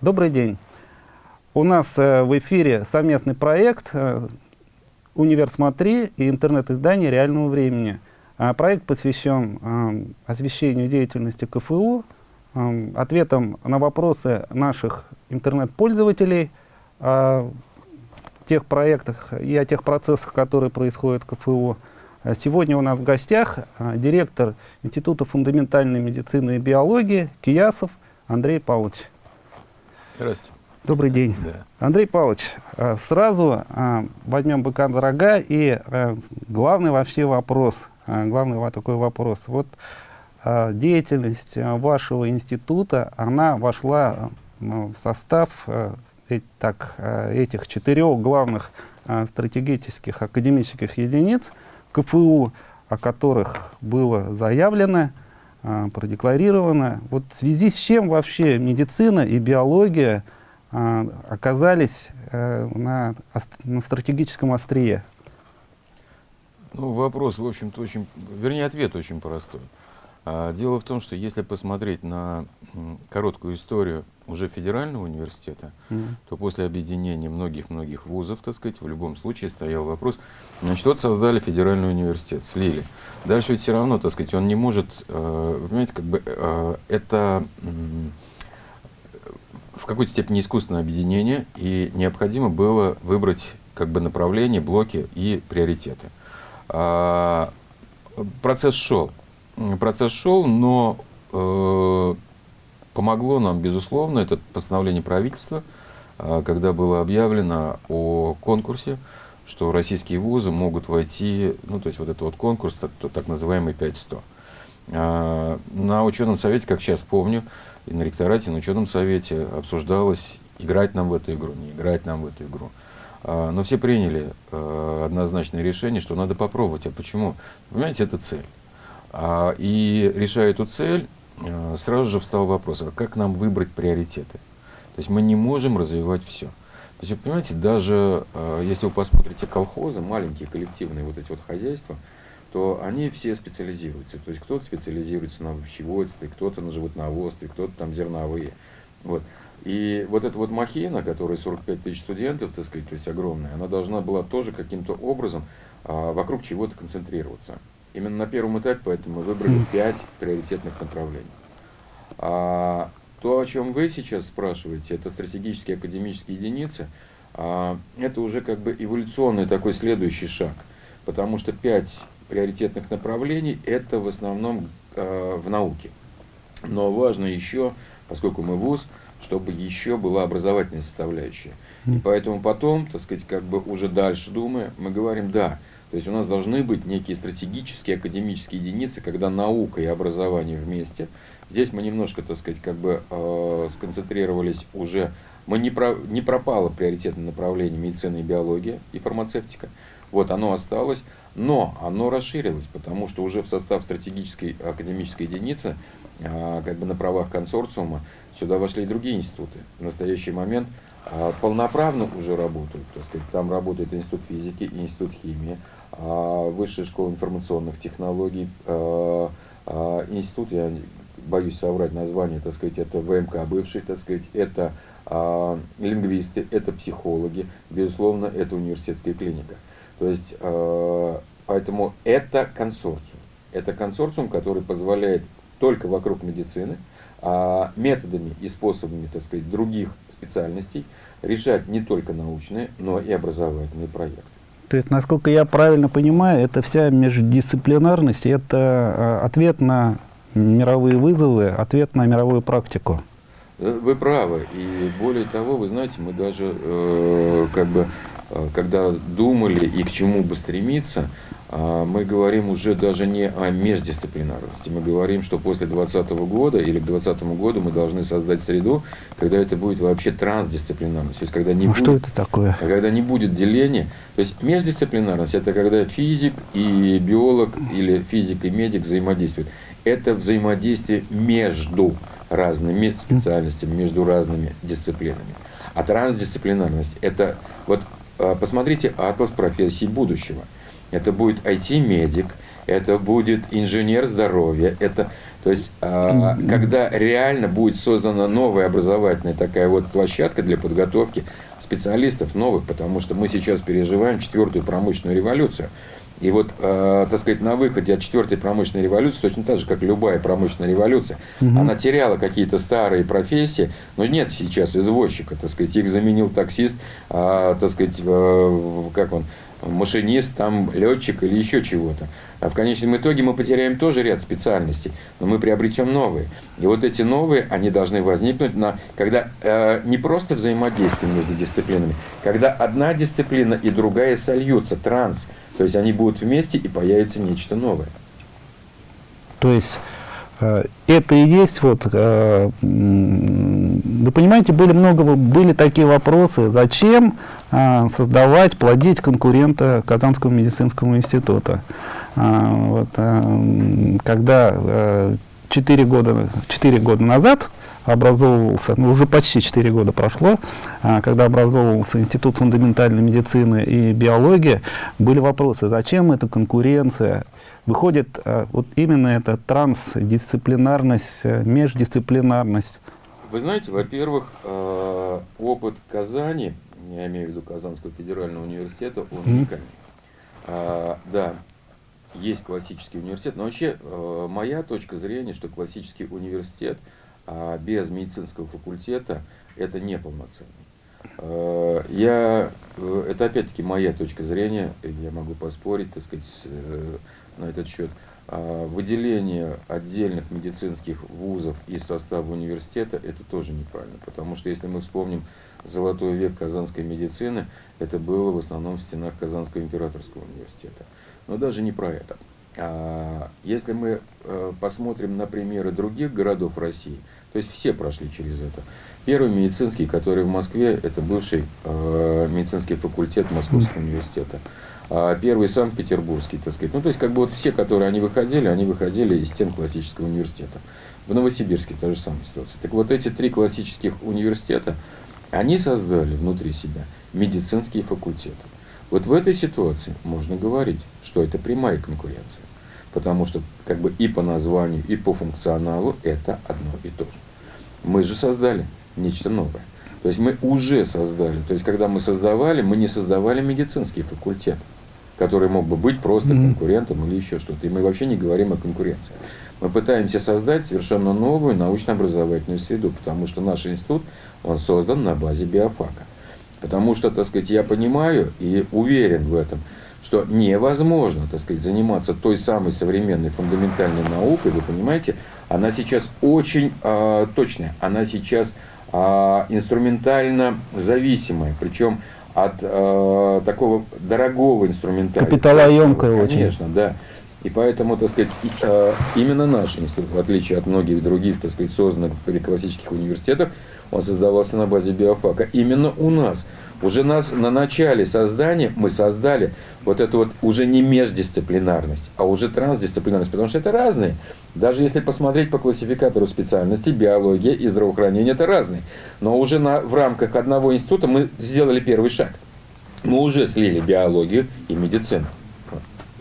Добрый день. У нас э, в эфире совместный проект э, «Универ Смотри» и интернет-издание реального времени. А, проект посвящен э, освещению деятельности КФУ, ответам на вопросы наших интернет-пользователей о тех проектах и о тех процессах, которые происходят в КФУ. Сегодня у нас в гостях директор Института фундаментальной медицины и биологии Киясов Андрей Павлович. Здравствуйте. Добрый день. Да. Андрей Павлович, э, сразу э, возьмем быка на рога и э, главный вообще вопрос, главный такой вопрос. Вот деятельность вашего института, она вошла в состав так, этих четырех главных стратегических академических единиц КФУ, о которых было заявлено, продекларировано. Вот в связи с чем вообще медицина и биология – а, оказались э, на, на стратегическом острие? Ну, вопрос, в общем-то, очень, вернее, ответ очень простой. А, дело в том, что если посмотреть на короткую историю уже федерального университета, mm. то после объединения многих-многих вузов, так сказать, в любом случае стоял вопрос, значит, вот создали федеральный университет, слили. Дальше ведь все равно, так сказать, он не может, э, понимаете, как бы э, это в какой-то степени искусственное объединение, и необходимо было выбрать как бы направление, блоки и приоритеты. А, процесс шел. Процесс шел, но э, помогло нам, безусловно, это постановление правительства, э, когда было объявлено о конкурсе, что российские вузы могут войти, ну, то есть вот этот вот конкурс, так, так называемый 5-100. Э, на ученом совете, как сейчас помню, и на ректорате, на ученом совете обсуждалось, играть нам в эту игру, не играть нам в эту игру. А, но все приняли а, однозначное решение, что надо попробовать. А почему? Понимаете, это цель. А, и решая эту цель, а, сразу же встал вопрос, а как нам выбрать приоритеты? То есть мы не можем развивать все. То есть, вы понимаете, даже а, если вы посмотрите колхозы, маленькие коллективные вот эти вот хозяйства, то они все специализируются. То есть кто-то специализируется на овощеводстве, кто-то на животноводстве, кто-то там зерновые. Вот. И вот эта вот махина, которая 45 тысяч студентов, так сказать, то есть огромная, она должна была тоже каким-то образом а, вокруг чего-то концентрироваться. Именно на первом этапе поэтому мы выбрали 5 приоритетных направлений. А, то, о чем вы сейчас спрашиваете, это стратегические академические единицы, а, это уже как бы эволюционный такой следующий шаг. Потому что 5 приоритетных направлений это в основном э, в науке. Но важно еще, поскольку мы ВУЗ, чтобы еще была образовательная составляющая. И поэтому потом, так сказать, как бы уже дальше думая, мы говорим «да». То есть у нас должны быть некие стратегические академические единицы, когда наука и образование вместе. Здесь мы немножко, так сказать, как бы э, сконцентрировались уже, мы не, про, не пропало приоритетное направление медицина и биология и фармацевтика. Вот оно осталось, но оно расширилось, потому что уже в состав стратегической академической единицы, а, как бы на правах консорциума, сюда вошли и другие институты. В настоящий момент а, полноправно уже работают. Так сказать, там работает Институт физики, Институт химии, а, Высшая школа информационных технологий, институт, я боюсь соврать название, так сказать, это ВМК бывший, так сказать, это лингвисты, это психологи, безусловно, это университетская клиника. То есть, э, поэтому это консорциум. Это консорциум, который позволяет только вокруг медицины, а методами и способами, так сказать, других специальностей решать не только научные, но и образовательные проекты. То есть, насколько я правильно понимаю, это вся междисциплинарность, это э, ответ на мировые вызовы, ответ на мировую практику. Э, вы правы. И более того, вы знаете, мы даже э, как бы когда думали и к чему бы стремиться, а, мы говорим уже даже не о междисциплинарности. Мы говорим, что после 2020 года или к 2020 году мы должны создать среду, когда это будет вообще трансдисциплинарность. То есть, когда не ну, будет, что это такое? Когда не будет деления. То есть, междисциплинарность – это когда физик и биолог или физик и медик взаимодействуют. Это взаимодействие между разными специальностями, между разными дисциплинами. А трансдисциплинарность – это вот а, посмотрите атлас профессий будущего. Это будет IT-медик, это будет инженер здоровья, это То есть, а, когда реально будет создана новая образовательная такая вот площадка для подготовки специалистов новых, потому что мы сейчас переживаем четвертую промышленную революцию. И вот, э, так сказать, на выходе от четвертой промышленной революции, точно так же, как любая промышленная революция, угу. она теряла какие-то старые профессии, но нет сейчас извозчика, так сказать, их заменил таксист, а, так сказать, э, как он, машинист, там, летчик или еще чего-то. А в конечном итоге мы потеряем тоже ряд специальностей, но мы приобретем новые. И вот эти новые, они должны возникнуть, на, когда э, не просто взаимодействие между дисциплинами, когда одна дисциплина и другая сольются, транс, то есть они будут вместе и появится нечто новое. То есть это и есть вот, э, вы понимаете, были много, были такие вопросы, зачем э, создавать, плодить конкурента Казанского медицинского института. Вот, когда 4 года, 4 года назад образовывался, ну, уже почти 4 года прошло, а, когда образовывался Институт фундаментальной медицины и биологии, были вопросы, зачем эта конкуренция? Выходит, а, вот именно эта трансдисциплинарность, э, междисциплинарность. Вы знаете, во-первых, э, опыт Казани, я имею в виду Казанского федерального университета, он. Mm -hmm. Да, есть классический университет, но вообще э, моя точка зрения, что классический университет – а без медицинского факультета это неполноценный. Э, я, э, это опять-таки моя точка зрения, я могу поспорить, так сказать, э, на этот счет. А выделение отдельных медицинских вузов из состава университета это тоже неправильно, потому что если мы вспомним золотой век казанской медицины, это было в основном в стенах Казанского императорского университета. Но даже не про это. А если мы посмотрим на примеры других городов России, то есть все прошли через это. Первый медицинский, который в Москве, это бывший э, медицинский факультет Московского университета. А первый Санкт-Петербургский, так сказать. Ну, то есть, как бы вот все, которые они выходили, они выходили из стен классического университета. В Новосибирске та же самая ситуация. Так вот, эти три классических университета, они создали внутри себя медицинские факультеты. Вот в этой ситуации можно говорить, что это прямая конкуренция потому что как бы и по названию, и по функционалу это одно и то же. Мы же создали нечто новое. То есть мы уже создали. То есть когда мы создавали, мы не создавали медицинский факультет, который мог бы быть просто mm-hmm. конкурентом или еще что-то. И мы вообще не говорим о конкуренции. Мы пытаемся создать совершенно новую научно-образовательную среду, потому что наш институт, он создан на базе биофака. Потому что, так сказать, я понимаю и уверен в этом, что невозможно, так сказать, заниматься той самой современной фундаментальной наукой, вы понимаете, она сейчас очень э, точная, она сейчас э, инструментально зависимая, причем от э, такого дорогого инструментария. Капиталоемкая очень. Конечно, да. И поэтому, так сказать, именно наш институт, в отличие от многих других, так сказать, созданных при классических университетах, он создавался на базе биофака. Именно у нас. Уже нас на начале создания мы создали вот эту вот уже не междисциплинарность, а уже трансдисциплинарность, потому что это разные. Даже если посмотреть по классификатору специальностей, биология и здравоохранение это разные. Но уже на, в рамках одного института мы сделали первый шаг. Мы уже слили биологию и медицину.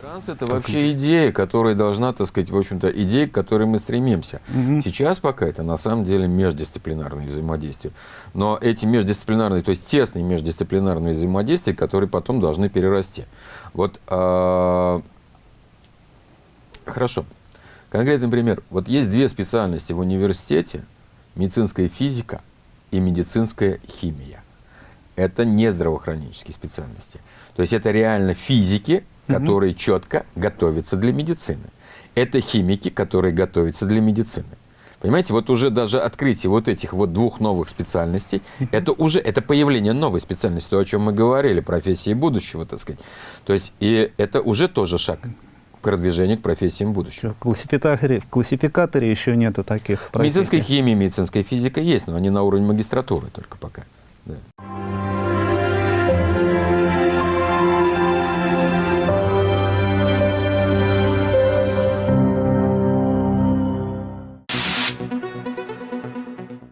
Транс это вообще идея, которая должна, так сказать, в общем-то, идея, к которой мы стремимся. Угу. Сейчас пока это на самом деле междисциплинарное взаимодействие. Но эти междисциплинарные, то есть тесные междисциплинарные взаимодействия, которые потом должны перерасти. Вот, э, хорошо. Конкретный пример. Вот есть две специальности в университете. Медицинская физика и медицинская химия. Это не здравоохранительские специальности. То есть это реально физики, которые четко готовятся для медицины. Это химики, которые готовятся для медицины. Понимаете, вот уже даже открытие вот этих вот двух новых специальностей, это уже, это появление новой специальности, то, о чем мы говорили, профессии будущего, так сказать. То есть, и это уже тоже шаг к продвижению к профессиям будущего. В классификаторе, в классификаторе еще нету таких профессий. Медицинская химия, медицинская физика есть, но они на уровне магистратуры только пока. Да.